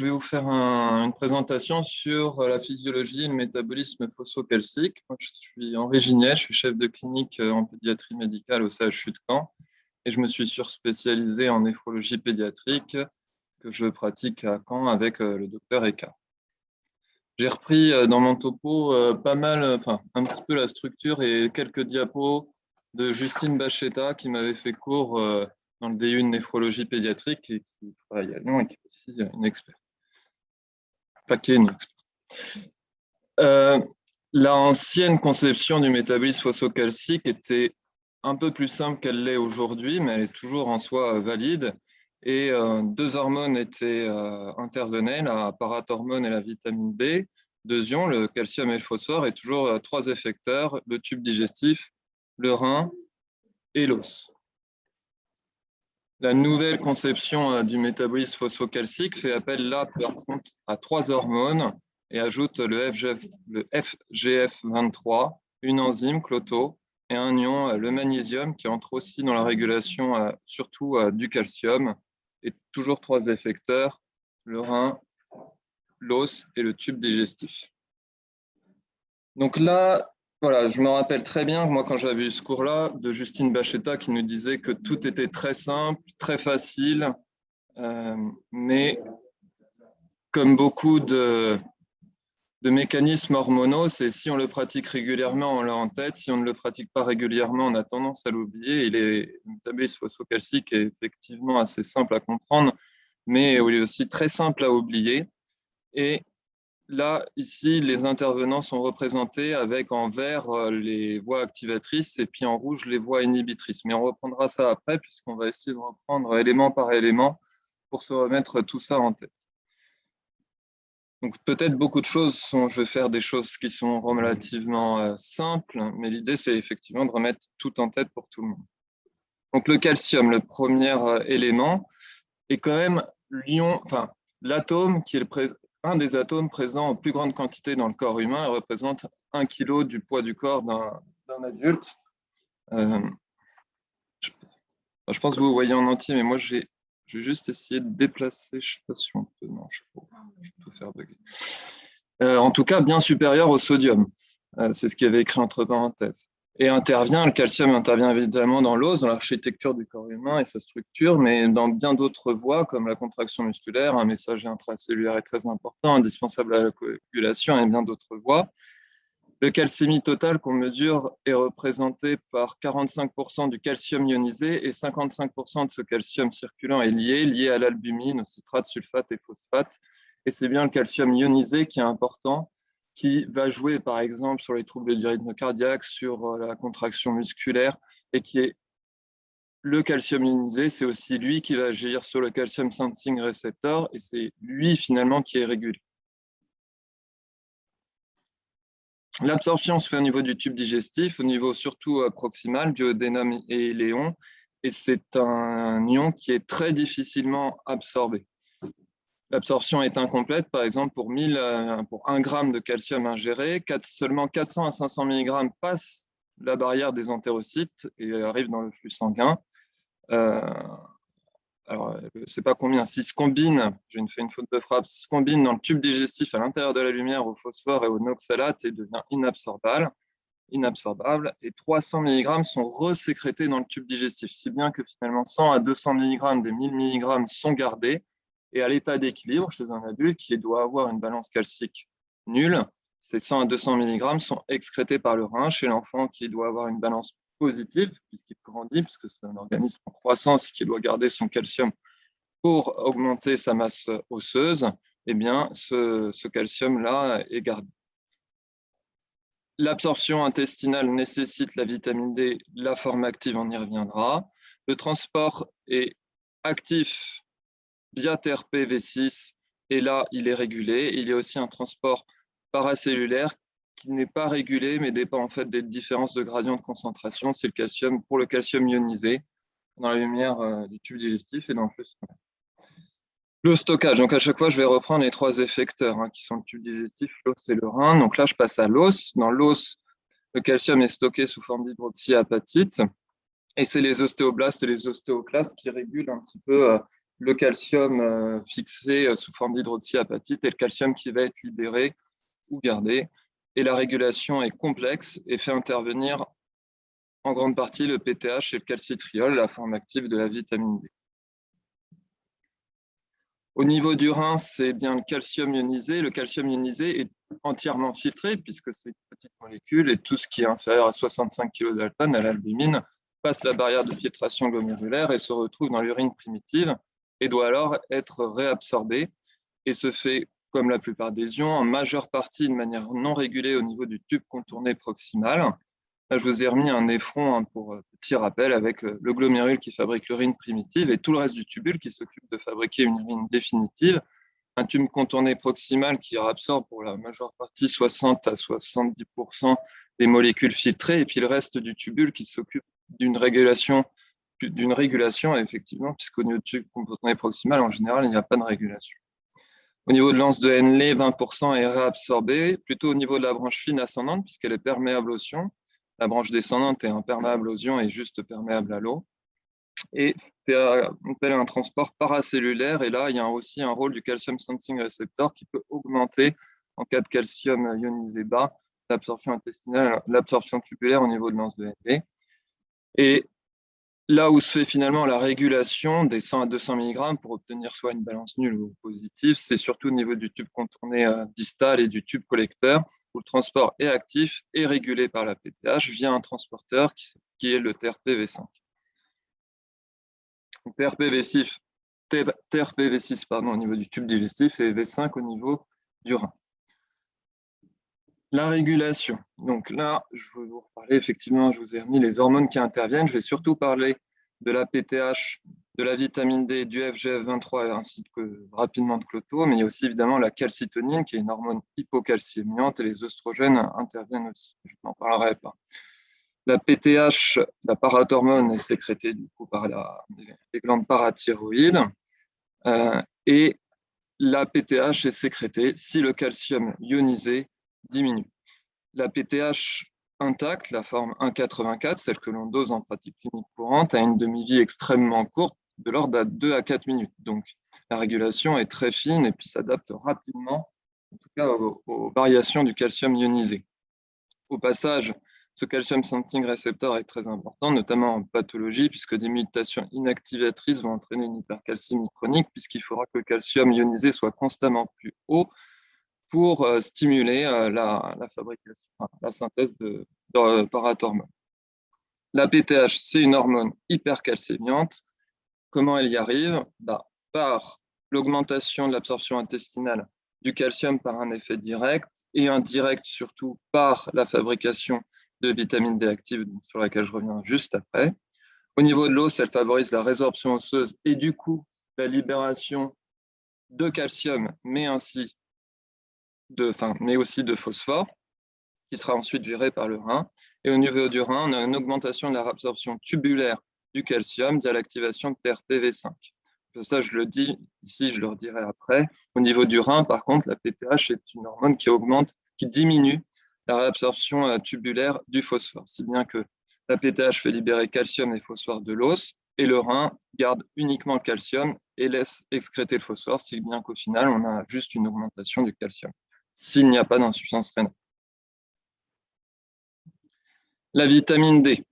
je vais vous faire une présentation sur la physiologie et le métabolisme phosphocalcique. je suis Henri Gignet, je suis chef de clinique en pédiatrie médicale au CHU de Caen et je me suis surspécialisé en néphrologie pédiatrique que je pratique à Caen avec euh, le docteur Eka. J'ai repris euh, dans mon topo euh, pas mal, enfin un petit peu la structure et quelques diapos de Justine Bachetta qui m'avait fait cours dans le DU de néphrologie pédiatrique et qui travaille à Lyon et qui est aussi une experte. Enfin, qui. L'ancienne conception du métabolisme phosphocalcique était un peu plus simple qu'elle l'est aujourd'hui, mais elle est toujours en soi euh, valide. Et euh, deux hormones étaient euh, intervenaient, la parathormone et la vitamine B. Deux ions, le calcium et le phosphore, et toujours trois effecteurs, le tube digestif, le rein et l'os. La nouvelle conception du métabolisme phosphocalcique fait appel là, par contre, à trois hormones et ajoute le, FGF, le FGF23, une enzyme, Cloto, et un ion, euh, le magnésium, qui entre aussi dans la régulation euh, surtout euh, du calcium, et toujours trois effecteurs, le rein, l'os et le tube digestif. Donc là, voilà, je me rappelle très bien, moi, quand j'avais eu ce cours-là, de Justine Bachetta qui nous disait que tout était très simple, très facile, mais comme beaucoup de, de mécanismes hormonaux, c'est si on le pratique régulièrement, on l'a en tête. Si on ne le pratique pas régulièrement, on a tendance à l'oublier. Le métabolisme phosphocalcique est effectivement assez simple à comprendre, mais il est aussi très simple à oublier. Et là, ici, les intervenants sont représentés avec en vert euh, les voies activatrices et puis en rouge les voies inhibitrices. Mais on reprendra ça après puisqu'on va essayer de reprendre élément par élément pour se remettre tout ça en tête. Donc peut-être beaucoup de choses sont, je vais faire des choses qui sont relativement euh, simples, mais l'idée c'est effectivement de remettre tout en tête pour tout le monde. Donc le calcium, le premier euh, élément, est quand même l'ion, enfin l'atome qui est un des atomes présents en plus grande quantité dans le corps humain et représente un kilo du poids du corps d'un adulte. Euh, je, pense que vous voyez en entier, mais moi j'ai je juste essayer de déplacer, je ne sais pas si on peut, non, je peux, Euh, en tout cas, bien supérieur au sodium. Euh, c'est ce qui avait écrit entre parenthèses. Et intervient, le calcium intervient évidemment dans l'os, dans l'architecture du corps humain et sa structure, mais dans bien d'autres voies, comme la contraction musculaire, un messager intracellulaire est très important, indispensable à la coagulation et bien d'autres voies. Le calcémie total qu'on mesure est représenté par 45% du calcium ionisé et 55% de ce calcium circulant est lié, lié à l'albumine, au citrate, sulfate et phosphate. Et c'est bien le calcium ionisé qui est important, qui va jouer par exemple sur les troubles du rythme cardiaque, sur euh, la contraction musculaire, et qui est le calcium ionisé, c'est aussi lui qui va agir sur le calcium sensing receptor, et c'est lui finalement qui est régulé. L'absorption se fait au niveau du tube digestif, au niveau surtout euh, proximal, duodénum et léon, et c'est un ion qui est très difficilement absorbé. L'absorption est incomplète, par exemple, pour, 1000, euh, 1 g de calcium ingéré, seulement 400 à 500 mg passent la barrière des entérocytes et arrivent dans le flux sanguin. Euh, alors je euh, ne sais pas combien, s'ils se combinent, j'ai fait une faute de frappe, s'ils se combinent dans le tube digestif à l'intérieur de la lumière au phosphore et au noxalate et devient inabsorbable, inabsorbable, et 300 mg sont resécrétés dans le tube digestif, si bien que finalement 100 à 200 mg des 1000 mg sont gardés, et à l'état d'équilibre chez un adulte qui doit avoir une balance calcique nulle, ces 100 à 200 mg sont excrétés par le rein. Chez l'enfant qui doit avoir une balance positif, puisqu'il grandit, puisque c'est un organisme en croissance qui doit garder son calcium pour augmenter sa masse osseuse, eh bien, ce, ce calcium-là est gardé. L'absorption intestinale nécessite la vitamine D, la forme active, on y reviendra. Le transport est actif via TRPV6, et là, il est régulé. Il y a aussi un transport paracellulaire qui n'est pas régulé, mais dépend en fait des différences de gradient de concentration. C'est le calcium pour le calcium ionisé dans la lumière euh, du tube digestif et dans le flux Le stockage, donc à chaque fois, je vais reprendre les trois effecteurs hein, qui sont le tube digestif, l'os et le rein. Donc là, je passe à l'os. Dans l'os, Le calcium est stocké sous forme d'hydroxyapatite et c'est les ostéoblastes et les ostéoclastes qui régulent un petit peu le calcium fixé sous forme d'hydroxyapatite et le calcium qui va être libéré ou gardé. Et la régulation est complexe et fait intervenir en grande partie le PTH et le calcitriol, la forme active de la vitamine D. Au niveau du rein, c'est bien le calcium ionisé. Le calcium ionisé est entièrement filtré puisque c'est une petite molécule et tout ce qui est inférieur à 65 kg d'alpane à l'albumine passe la barrière de filtration glomérulaire et se retrouve dans l'urine primitive et doit alors être réabsorbé et se fait, comme la plupart des ions, en majeure partie de manière non régulée au niveau du tube contourné proximal Là, je vous ai remis un néphron hein, pour euh, petit rappel avec le, glomérule qui fabrique l'urine primitive et tout le reste du tubule qui s'occupe de fabriquer une urine définitive. Un tube contourné proximal qui absorbe pour la majeure partie 60 à 70% des molécules filtrées et puis le reste du tubule qui s'occupe d'une régulation d'une régulation, effectivement, puisqu'au niveau du contourné proximal, en général, il n'y a pas de régulation. Au niveau de l'anse de Henle, 20% est réabsorbé, plutôt au niveau de la branche fine ascendante, puisqu'elle est perméable aux ions. La branche descendante est imperméable aux ions et juste perméable à l'eau. Et c'est un transport paracellulaire. Et là, il y a aussi un rôle du calcium sensing receptor qui peut augmenter, en cas de calcium ionisé bas, l'absorption intestinale, l'absorption tubulaire au niveau de l'anse de ND. Et Là où se fait finalement la régulation des 100 à 200 mg pour obtenir soit une balance nulle ou positive, c'est surtout au niveau du tube contourné euh, distal et du tube collecteur, où le transport est actif et régulé par la PTH via un transporteur qui est le TRPV5. TRPV6, TRPV6 pardon, au niveau du tube digestif et V5 au niveau du rein. La régulation. Donc là, je vais vous reparler, effectivement, je vous ai remis les hormones qui interviennent. Je vais surtout parler de la PTH, de la vitamine D, du FGF23 ainsi que rapidement de Cloto, mais il y a aussi évidemment la calcitonine qui est une hormone hypocalciémiante et les oestrogènes interviennent aussi. Je n'en parlerai pas. La PTH, la parathormone, est sécrétée du coup par les glandes parathyroïdes euh, et la PTH est sécrétée si le calcium ionisé diminue. La PTH intacte, la forme 1,84, celle que l'on dose en pratique clinique courante, a une demi-vie extrêmement courte, de l'ordre de 2 à 4 minutes. Donc, la régulation est très fine et puis s'adapte rapidement, en tout cas aux, variations du calcium ionisé. Au passage, ce calcium sensing receptor est très important, notamment en pathologie, puisque des mutations inactivatrices vont entraîner une hypercalcémie chronique, puisqu'il faudra que le calcium ionisé soit constamment plus haut pour euh, stimuler euh, la, fabrication, la synthèse de, de parathormones. La PTH, c'est une hormone hypercalcémiante. Comment elle y arrive? Bah, Par l'augmentation de l'absorption intestinale du calcium par un effet direct et indirect surtout par la fabrication de vitamine D active, sur laquelle je reviens juste après. Au niveau de l'os, elle favorise la résorption osseuse et du coup la libération de calcium, mais ainsi de, mais aussi de phosphore, qui sera ensuite géré par le rein. Et au niveau du rein, on a une augmentation de la réabsorption tubulaire du calcium via l'activation de TRPV5. Ça, je le dis ici, je le redirai après. Au niveau du rein, par contre, la PTH est une hormone qui augmente, qui diminue la réabsorption euh, tubulaire du phosphore, si bien que la PTH fait libérer calcium et phosphore de l'os, et le rein garde uniquement le calcium et laisse excréter le phosphore, si bien qu'au final, on a juste une augmentation du calcium s'il n'y a pas d'insuffisance rénale. La vitamine D.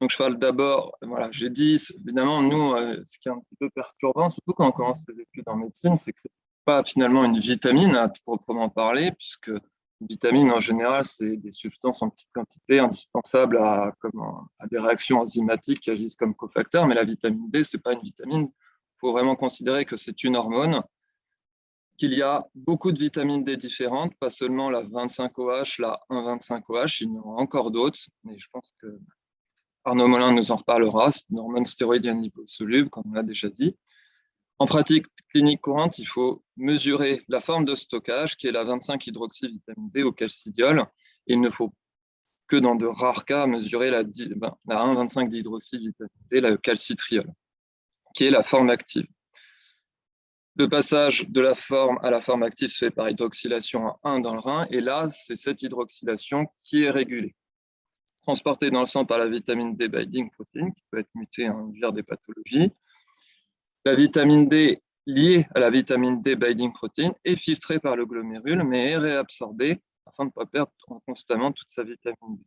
Donc, je parle d'abord, voilà, j'ai dit, évidemment, nous, euh, ce qui est un petit peu perturbant, surtout quand on commence les études en médecine, c'est que ce n'est pas finalement une vitamine à proprement parler, puisque une vitamine, en général, c'est des substances en petite quantité indispensables à, à des réactions enzymatiques qui agissent comme cofacteurs, mais la vitamine D, ce n'est pas une vitamine. Il faut vraiment considérer que c'est une hormone qu'il y a beaucoup de vitamines D différentes, pas seulement la 25OH, la 1,25OH, il y en aura encore d'autres, mais je pense que Arnaud Molin nous en reparlera, c'est une hormone stéroïdienne liposoluble, comme on l'a déjà dit. En pratique clinique courante, il faut mesurer la forme de stockage, qui est la 25-hydroxyvitamine D au calcidiol. Il ne faut que dans de rares cas mesurer la, ben, la 1,25-dihydroxyvitamine D, la calcitriol, qui est la forme active. Le passage de la forme à la forme active se fait par hydroxylation à 1 dans le rein, et là, c'est cette hydroxylation qui est régulée. transporté dans le sang par la vitamine D binding protein, qui peut être mutée et induire des pathologies. La vitamine D liée à la vitamine D binding protein est filtrée par le glomérule, mais est réabsorbée afin de ne pas perdre constamment toute sa vitamine D.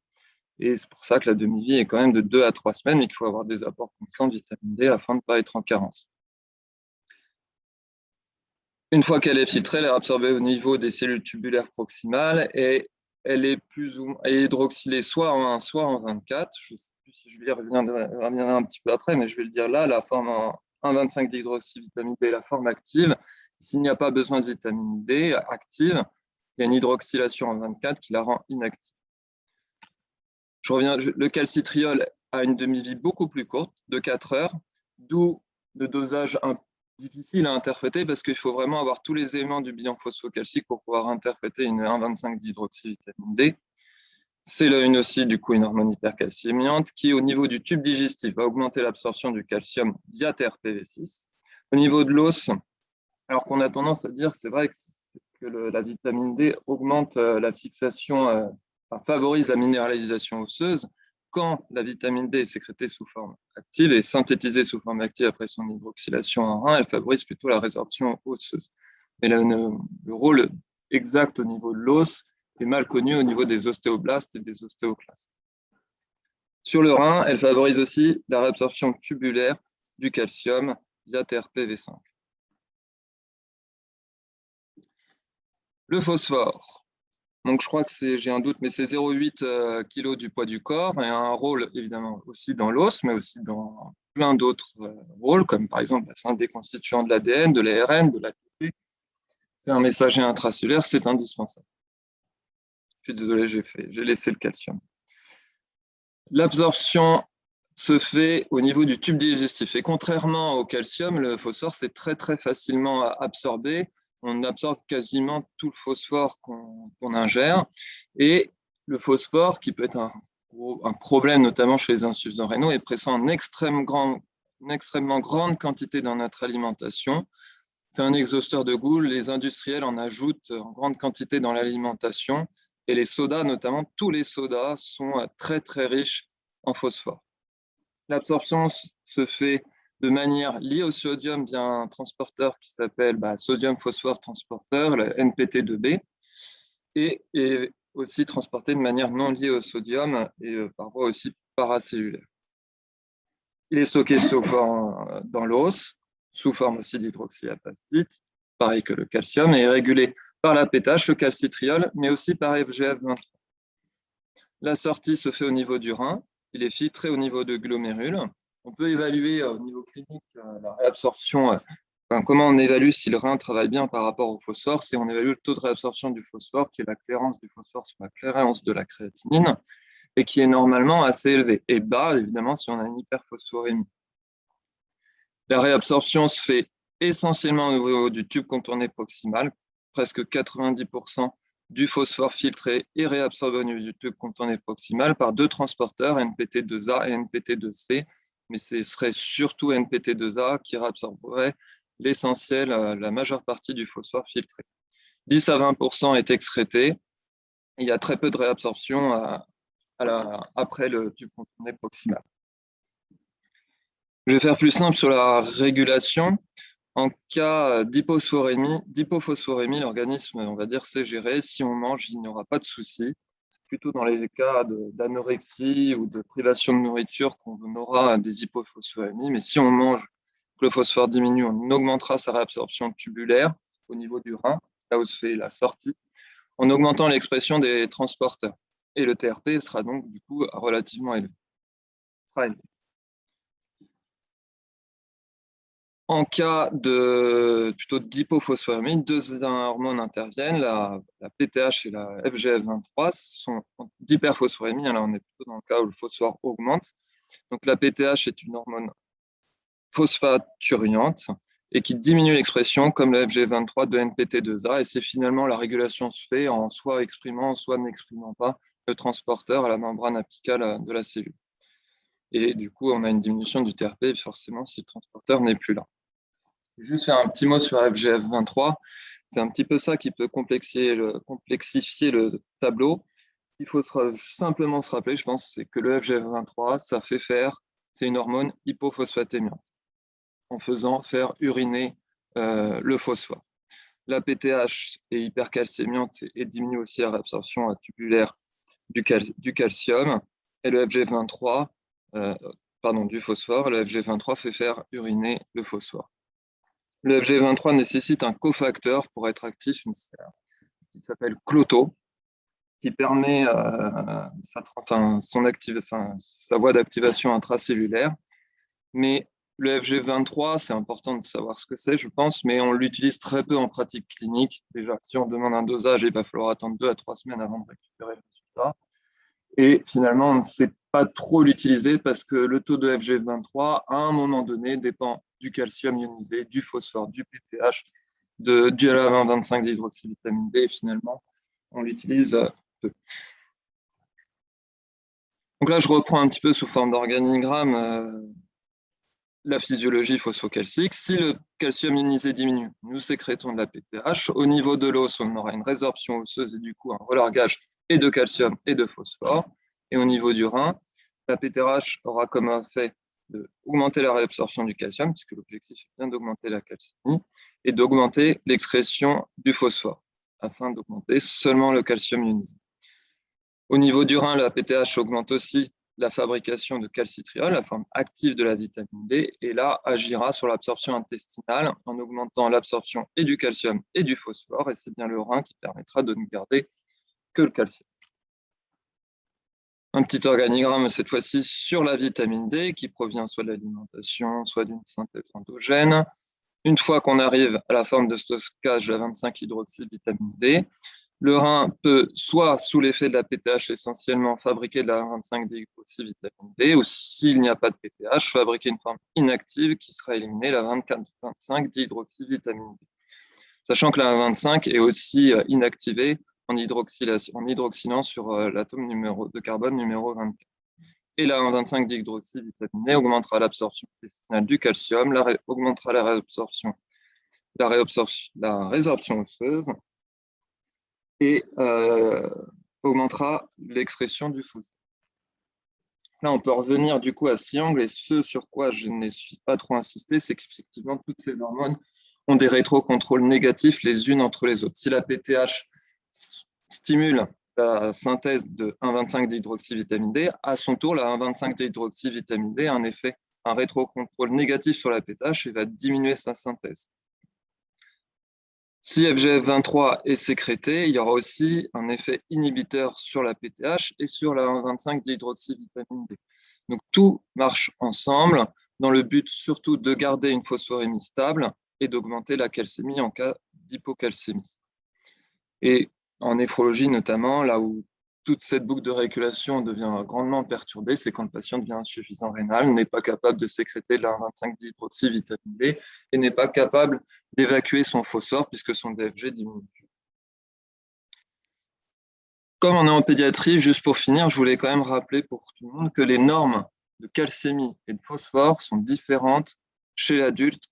Et c'est pour ça que la demi-vie est quand même de 2 à 3 semaines et qu'il faut avoir des apports constants de vitamine D afin de ne pas être en carence. Une fois qu'elle est filtrée, elle est absorbée au niveau des cellules tubulaires proximales et elle est plus ou hydroxylée soit en 1, soit en 24. Je ne sais plus si je reviendrai, un petit peu après, mais je vais le dire là, la forme en 1,25 d'hydroxyvitamine D est la forme active. S'il n'y a pas besoin de vitamine D active, il y a une hydroxylation en 24 qui la rend inactive. Je reviens, le calcitriol a une demi-vie beaucoup plus courte, de 4 heures, d'où le dosage un difficile à interpréter parce qu'il faut vraiment avoir tous les éléments du bilan phosphocalcique pour pouvoir interpréter une 1,25 d'hydroxyvitamine D. C'est là une aussi du coup une hormone hypercalciémiante qui, au niveau du tube digestif, va augmenter l'absorption du calcium via TRPV6. Au niveau de l'os, alors qu'on a tendance à dire, c'est vrai que, la vitamine D augmente euh, la fixation, euh, favorise la minéralisation osseuse, quand la vitamine D est sécrétée sous forme active et synthétisée sous forme active après son hydroxylation en rein, elle favorise plutôt la résorption osseuse. Mais le, rôle exact au niveau de l'os est mal connu au niveau des ostéoblastes et des ostéoclastes. Sur le rein, elle favorise aussi la réabsorption tubulaire du calcium via TRPV5. Le phosphore. Donc, je crois que c'est, j'ai un doute, mais c'est 0,8 euh, kg du poids du corps et un rôle évidemment aussi dans l'os, mais aussi dans plein d'autres euh, rôles, comme par exemple la des constituants de l'ADN, de l'ARN, de l'ATP. C'est un messager intracellulaire, c'est indispensable. Je suis désolé, j'ai, fait, j'ai laissé le calcium. L'absorption se fait au niveau du tube digestif. Et contrairement au calcium, le phosphore, c'est très très facilement absorbé on absorbe quasiment tout le phosphore qu'on ingère. Et le phosphore, qui peut être un, problème notamment chez les insuffisants rénaux, est présent en extrême extrêmement grande quantité dans notre alimentation. C'est un exhausteur de goût. Les industriels en ajoutent en grande quantité dans l'alimentation. Et les sodas, notamment tous les sodas, sont très très riches en phosphore. L'absorption se fait de manière liée au sodium via un transporteur qui s'appelle bah, sodium phosphore transporteur, le NPT2B, et, est aussi transporté de manière non liée au sodium et euh, par voie aussi paracellulaire. Il est stocké sous forme dans l'os, sous forme aussi d'hydroxyapatite, pareil que le calcium, et est régulé par la pétache, le calcitriol, mais aussi par FGF23. La sortie se fait au niveau du rein, il est filtré au niveau de glomérules, on peut évaluer euh, au niveau clinique euh, la réabsorption. Euh, comment on évalue si le rein travaille bien par rapport au phosphore C'est on évalue le taux de réabsorption du phosphore, qui est la clairance du phosphore sur la clairance de la créatinine, et qui est normalement assez élevé, et bas, évidemment, si on a une hyperphosphorémie. La réabsorption se fait essentiellement au niveau du tube contourné proximal, presque 90% du phosphore filtré est réabsorbé au niveau du tube contourné proximal par deux transporteurs, NPT2A et NPT2C, mais ce serait surtout NPT2A qui réabsorberait l'essentiel, euh, la majeure partie du phosphore filtré. 10 à 20% est excrété. Il y a très peu de réabsorption après le tube contourné proximal. Je vais faire plus simple sur la régulation. En cas d'hypophosphorémie, l'organisme, on va dire, sait gérer. Si on mange, il n'y aura pas de souci c'est plutôt dans les cas d'anorexie ou de privation de nourriture qu'on aura des hypophosphorémies. Mais si on mange, le phosphore diminue, on augmentera sa réabsorption tubulaire au niveau du rein, là où se fait la sortie, en augmentant l'expression des transporteurs. Et le TRP sera donc du coup relativement élevé. En cas de plutôt deux hormones interviennent, la, PTH et la FGF23 sont d'hyperphosphorémie. Là, on est plutôt dans le cas où le phosphore augmente. Donc, la PTH est une hormone phosphaturiante et qui diminue l'expression comme la FGF23 de NPT2A. Et c'est finalement la régulation se fait en soit exprimant, soit n'exprimant pas le transporteur à la membrane apicale de la cellule. Et du coup, on a une diminution du TRP forcément si le transporteur n'est plus là. Juste faire un petit mot sur FGF23. C'est un petit peu ça qui peut complexifier le, tableau. qu'il faut simplement se rappeler, je pense, c'est que le FGF23, ça fait faire, c'est une hormone hypophosphatémiante, en faisant faire uriner euh, le phosphore. La PTH est hypercalcémiante et diminue aussi la réabsorption tubulaire du, du calcium. Et le FG23, euh, pardon, du phosphore, le FG23 fait faire uriner le phosphore. Le FG23 nécessite un cofacteur pour être actif, qui s'appelle Cloto, qui permet euh, sa, sa voie d'activation intracellulaire. Mais le FG23, c'est important de savoir ce que c'est, je pense, mais on l'utilise très peu en pratique clinique. Déjà, si on demande un dosage, il va falloir attendre deux à trois semaines avant de récupérer le résultat. Et finalement, on ne sait pas trop l'utiliser parce que le taux de FG23, à un moment donné, dépend du calcium ionisé, du phosphore, du PTH, de, du LA20-25 d'hydroxyvitamine D. Et finalement, on l'utilise peu. Donc là, je reprends un petit peu sous forme d'organigramme euh, la physiologie phosphocalcique. Si le calcium ionisé diminue, nous sécrétons de la PTH. Au niveau de l'os, on aura une résorption osseuse et du coup un relargage et de calcium et de phosphore. Et au niveau du rein, la PTH aura comme effet d'augmenter la réabsorption du calcium, puisque l'objectif est bien d'augmenter la calcémie, et d'augmenter l'excrétion du phosphore, afin d'augmenter seulement le calcium ionisé. Au niveau du rein, la PTH augmente aussi la fabrication de calcitriol, la forme active de la vitamine D, et là agira sur l'absorption intestinale en augmentant l'absorption et du calcium et du phosphore, et c'est bien le rein qui permettra de ne garder que le calcium. Un petit organigramme cette fois-ci sur la vitamine D qui provient soit de l'alimentation, soit d'une synthèse endogène. Une fois qu'on arrive à la forme de stockage de la 25-hydroxyvitamine D, le rein peut, soit sous l'effet de la PTH essentiellement, fabriquer de la 25 vitamine D, ou s'il n'y a pas de PTH, fabriquer une forme inactive qui sera éliminée, la 24-25 d'hydroxyvitamine D. Sachant que la 25 est aussi euh, inactivée en, en hydroxylant sur euh, l'atome de carbone numéro 24. Et la 25 d'hydroxyvitamine D augmentera l'absorption intestinale du calcium, la augmentera la réabsorption, la, résorption osseuse, et euh, augmentera l'expression du phosphore. Là, on peut revenir du coup à ce triangle et ce sur quoi je n'ai pas trop insisté, c'est qu'effectivement, toutes ces hormones ont des rétrocontrôles négatifs les unes entre les autres. Si la PTH stimule la synthèse de 1,25 d'hydroxyvitamine D, à son tour, la 1,25 d'hydroxyvitamine D a un effet, un rétrocontrôle négatif sur la PTH et va diminuer sa synthèse. Si FGF23 est sécrété, il y aura aussi un effet inhibiteur sur la PTH et sur la 1,25 d'hydroxyvitamine D. Donc tout marche ensemble dans le but surtout de garder une phosphorémie stable et d'augmenter la calcémie en cas d'hypocalcémie. Et en néphrologie notamment, là où toute cette boucle de régulation devient grandement perturbée, c'est quand le patient devient insuffisant rénal, n'est pas capable de sécréter de la 25 d'hydroxyvitamine D et n'est pas capable d'évacuer son phosphore puisque son DFG diminue. Comme on est en pédiatrie, juste pour finir, je voulais quand même rappeler pour tout le monde que les normes de calcémie et de phosphore sont différentes chez l'adulte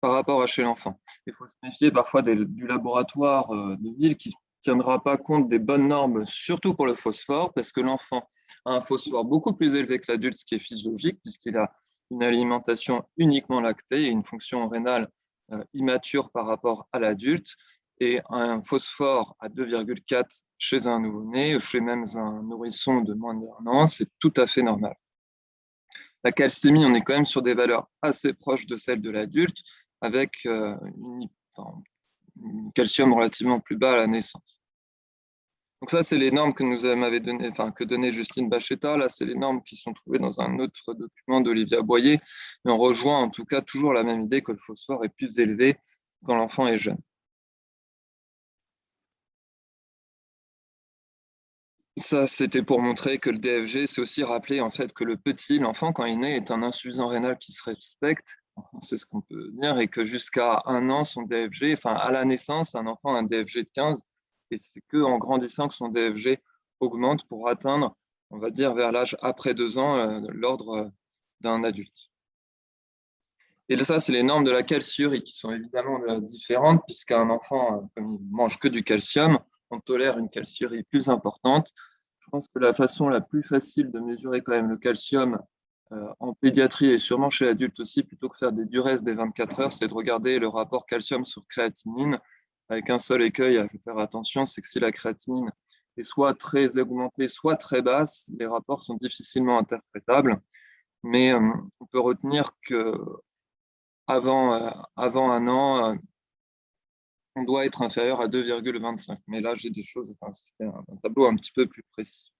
par rapport à chez l'enfant. Il faut se méfier parfois du laboratoire euh, de ville qui tiendra pas compte des bonnes normes, surtout pour le phosphore, parce que l'enfant a un phosphore beaucoup plus élevé que l'adulte, ce qui est physiologique, puisqu'il a une alimentation uniquement lactée et une fonction rénale euh, immature par rapport à l'adulte. Et un phosphore à 2,4 chez un nouveau-né, chez même un nourrisson de moins d'un an, c'est tout à fait normal. La calcémie, on est quand même sur des valeurs assez proches de celles de l'adulte, avec euh, une, calcium relativement plus bas à la naissance. Donc ça, c'est les normes que nous avait donné, enfin que donnait Justine Bacheta. Là, c'est les normes qui sont trouvées dans un autre document d'Olivia Boyer, mais on rejoint en tout cas toujours la même idée que le phosphore est plus élevé quand l'enfant est jeune. Ça, c'était pour montrer que le DFG, c'est aussi rappeler en fait que le petit, l'enfant, quand il né, est un insuffisant rénal qui se respecte c'est ce qu'on peut dire, et que jusqu'à un an, son DFG, enfin à la naissance, un enfant a un DFG de 15, et c'est qu'en grandissant que son DFG augmente pour atteindre, on va dire, vers l'âge après deux ans, euh, l'ordre euh, d'un adulte. Et ça, c'est les normes de la calciurie qui sont évidemment euh, différentes, puisqu'un enfant, comme il mange que du calcium, on tolère une calciurie plus importante. Je pense que la façon la plus facile de mesurer quand même le calcium euh, en pédiatrie et sûrement chez l'adulte aussi, plutôt que faire des durées des 24 heures, c'est de regarder le rapport calcium sur créatinine avec un seul écueil à faire attention, c'est que si la créatinine est soit très augmentée, soit très basse, les rapports sont difficilement interprétables. Mais euh, on peut retenir que avant, euh, un an, on doit être inférieur à 2,25. Mais là, j'ai des choses, c'est un, tableau un petit peu plus précis.